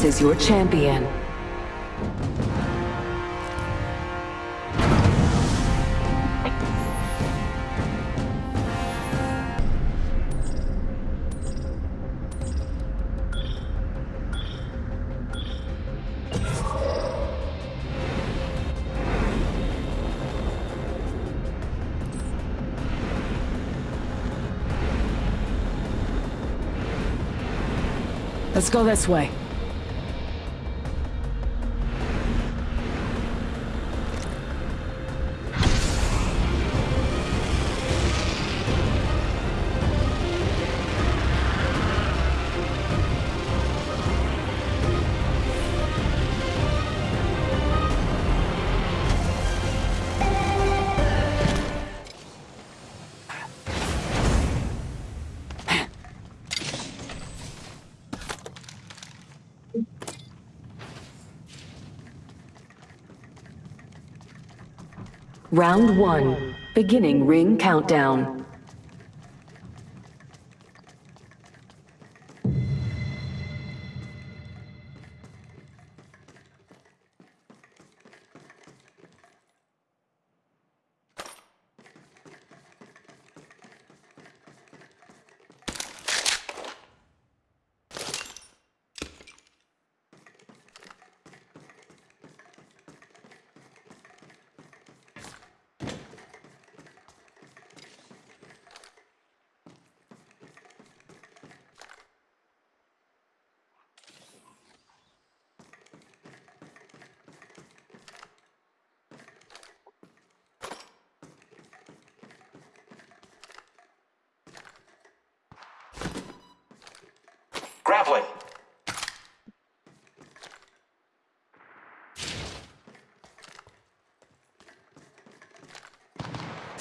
This is your champion. Let's go this way. Round one. Beginning ring countdown. Grappling.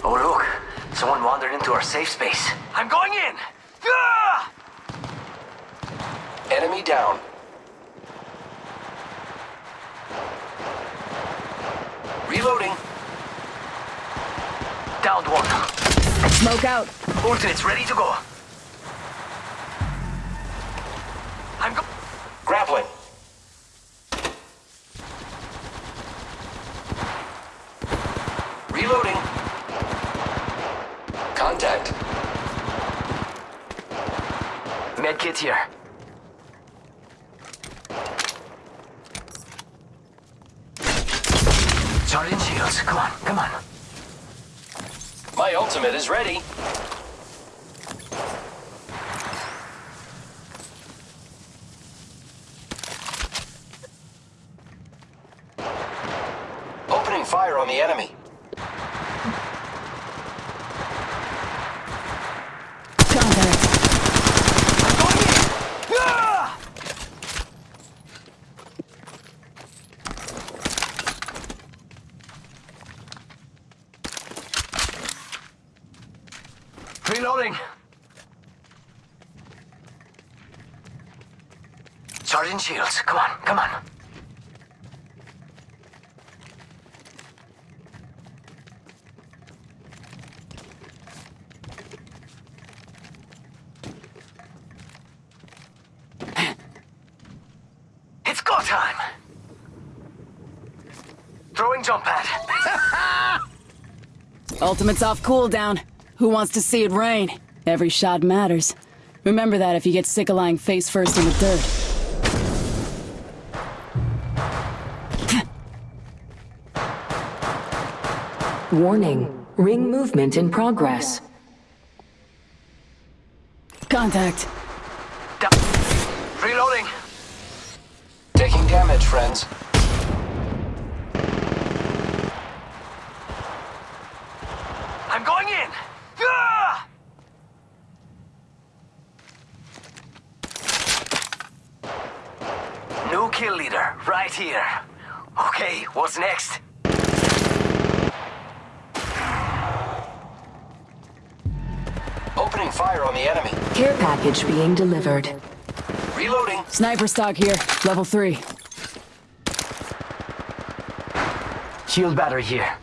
Oh look, someone wandered into our safe space. I'm going in! Ah! Enemy down. Reloading. Downed one. Smoke out. Ultimate's ready to go. Reloading. Contact. Medkit here. Charging shields. Come on, come on. My ultimate is ready. Opening fire on the enemy. Contact. I'm going in! Ah! Reloading. Charging shields. Come on, come on. It's go time. Throwing jump pad. Ultimate's off cooldown. Who wants to see it rain? Every shot matters. Remember that if you get sick of lying face first in the dirt. Warning. Ring movement in progress. Contact. Da- Reloading. Taking damage, friends. I'm going in. Ah! New kill leader, right here. Okay, what's next? fire on the enemy. Care package being delivered. Reloading. Sniper stock here, level 3. Shield battery here.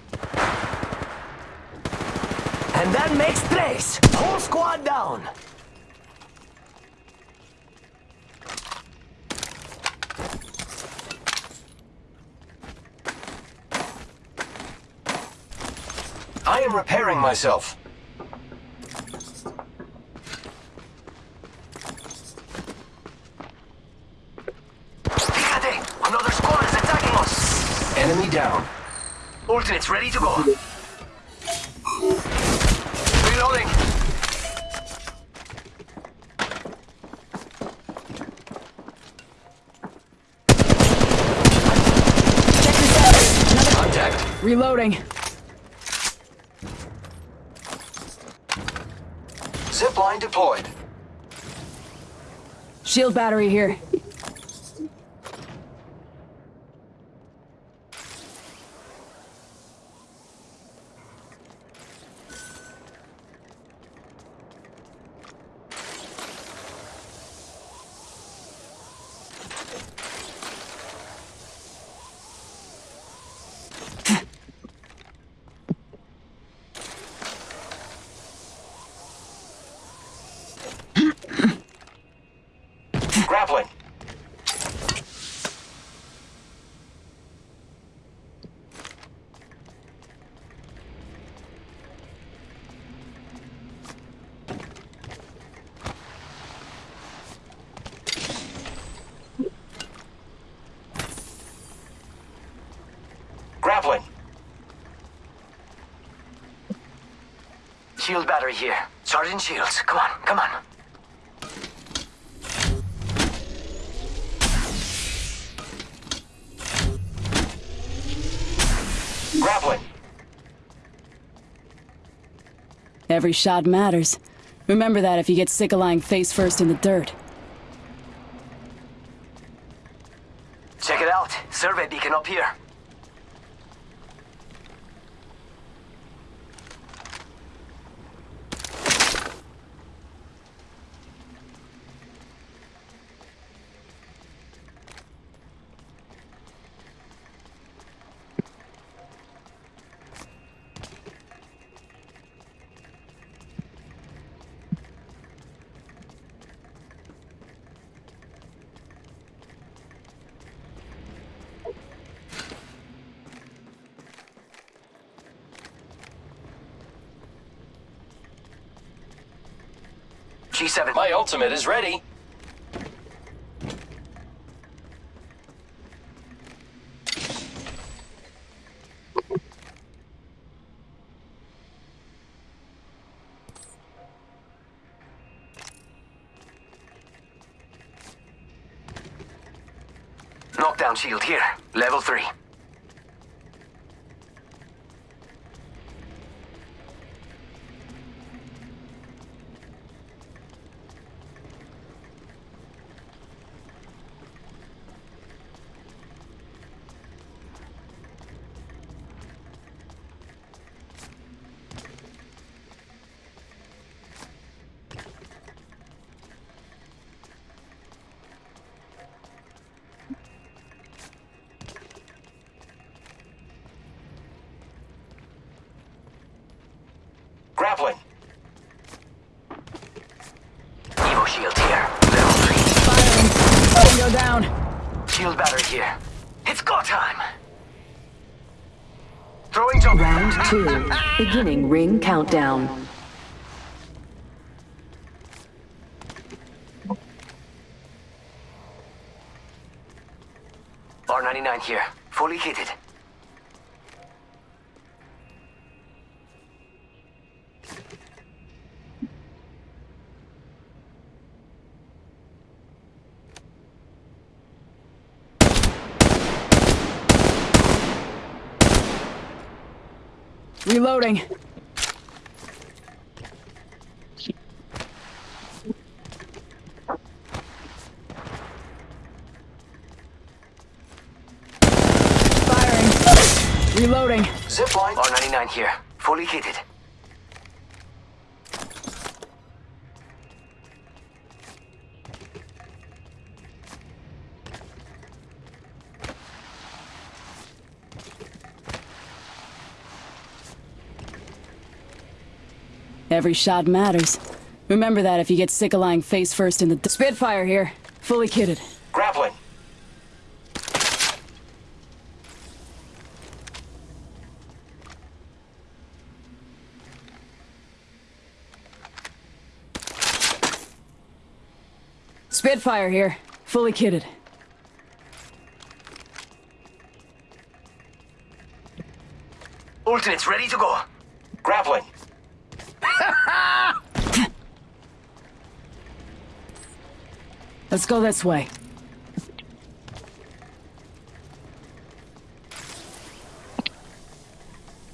And that makes trace. Whole squad down. I am repairing myself. Ultimates ready to go. Reloading. Contact. Reloading. Zipline deployed. Shield battery here. Grappling. Grappling. Shield battery here. Sergeant Shields, come on, come on. Grappling. Every shot matters. Remember that if you get sick of lying face first in the dirt. Check it out. Survey beacon up here. G7. My ultimate is ready. Knockdown shield here. Level 3. Go down. Shield battery here. It's go time! Throwing jump. Round two. Beginning ring countdown. R99 here. Fully kitted. Reloading. Firing. Reloading. Zipline. R99 here. Fully kitted. Every shot matters. Remember that if you get sick of lying face first in the... Spitfire here. Fully kitted. Grappling. Spitfire here. Fully kitted. Ultimate's ready to go. Let's go this way.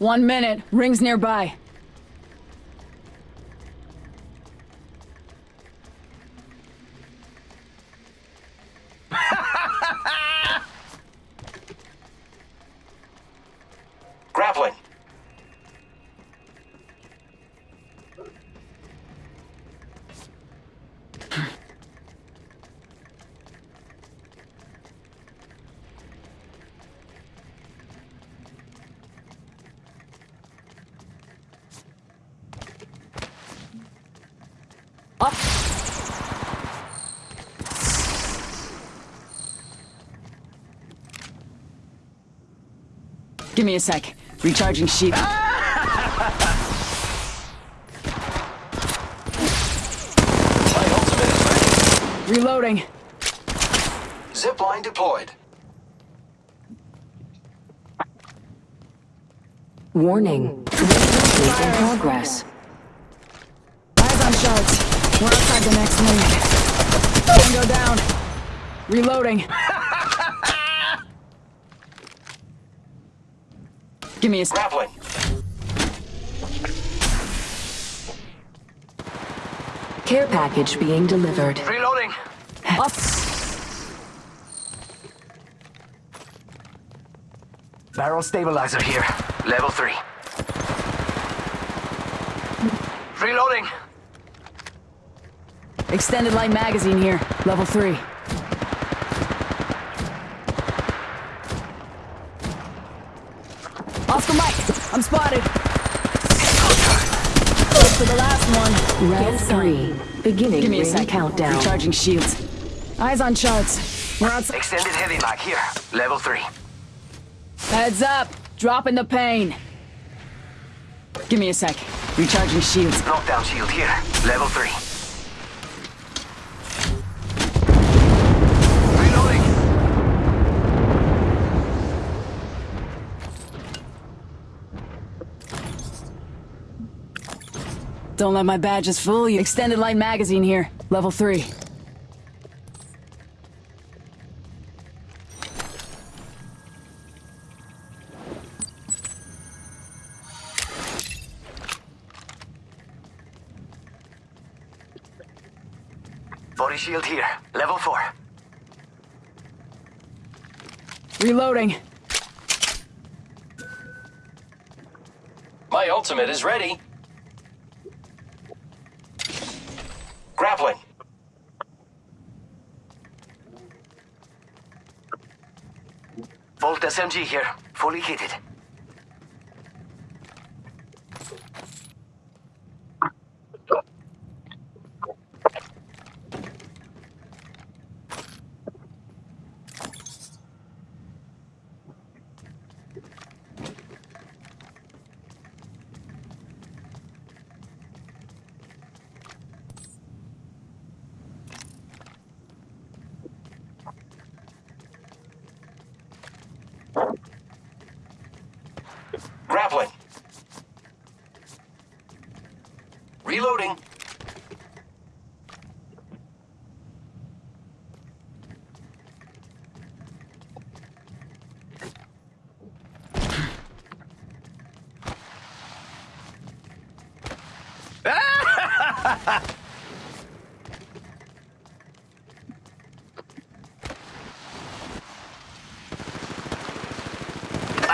One minute. Rings nearby. Grappling. Up. Give me a sec. Recharging sheep. My ultimate is ready. Reloading. Zipline deployed. Warning. Reinforcements in progress. Eyes on sharks. We're outside the next ring. Tango down. Reloading. Give me a. Grappling. Care package being delivered. Reloading. Up. Barrel stabilizer here. Level 3. Reloading. Extended light magazine here. Level 3. I'm spotted. Close to the last one. Round three. Beginning Give me a ring sec. countdown. Recharging shields. Eyes on charts. We're outside. Extended heavy mag here. Level 3. Heads up. Dropping the pain. Give me a sec. Recharging shields. Knockdown shield here. Level 3. Reloading. Don't let my badges fool you. Extended light magazine here. Level 3. Body shield here. Level 4. Reloading. My ultimate is ready. Grappling. Volt SMG here. Fully kitted. Grappling. Reloading.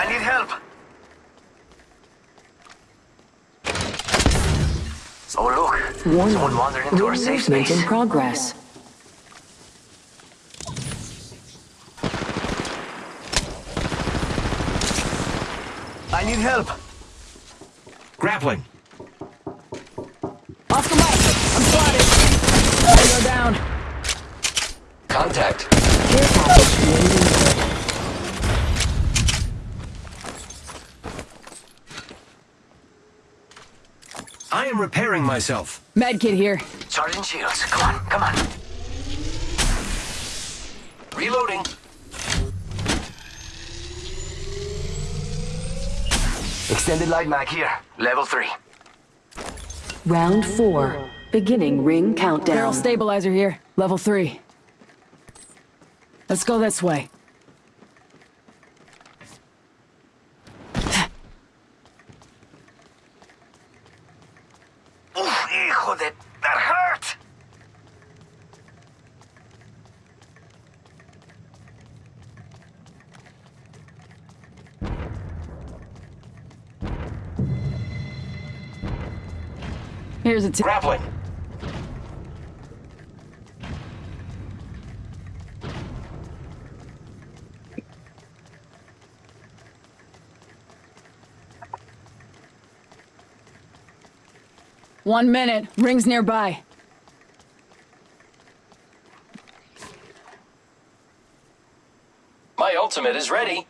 I need help. Oh look. Warning. Someone wandered into our safe Reinforcement space. in progress. I need help. Grappling. Oscar Mike, I'm spotted. Tango down. Contact. Care package being delivered. I am repairing myself. Medkit here. Charging shields. Come on, come on. Reloading. Extended light mag here. Level 3. Round 4. Beginning ring countdown. Barrel countdown. stabilizer here. Level 3. Let's go this way. Here's a tip. Grappling. One minute. Ring's nearby. My ultimate is ready.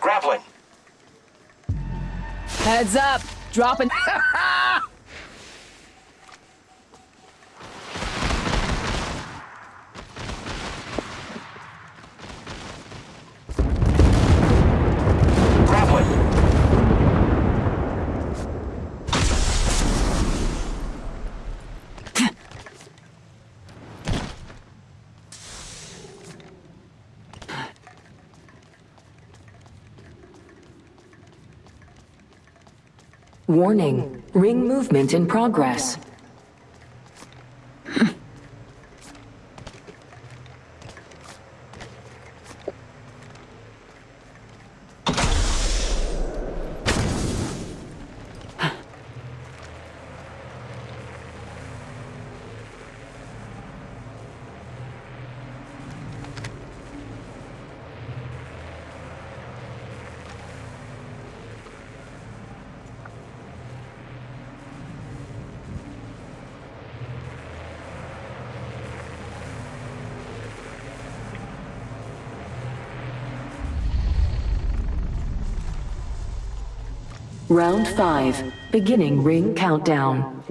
Grappling. Heads up. Dropping. Grappling. Warning. Ring movement in progress. Round 5. Beginning ring countdown.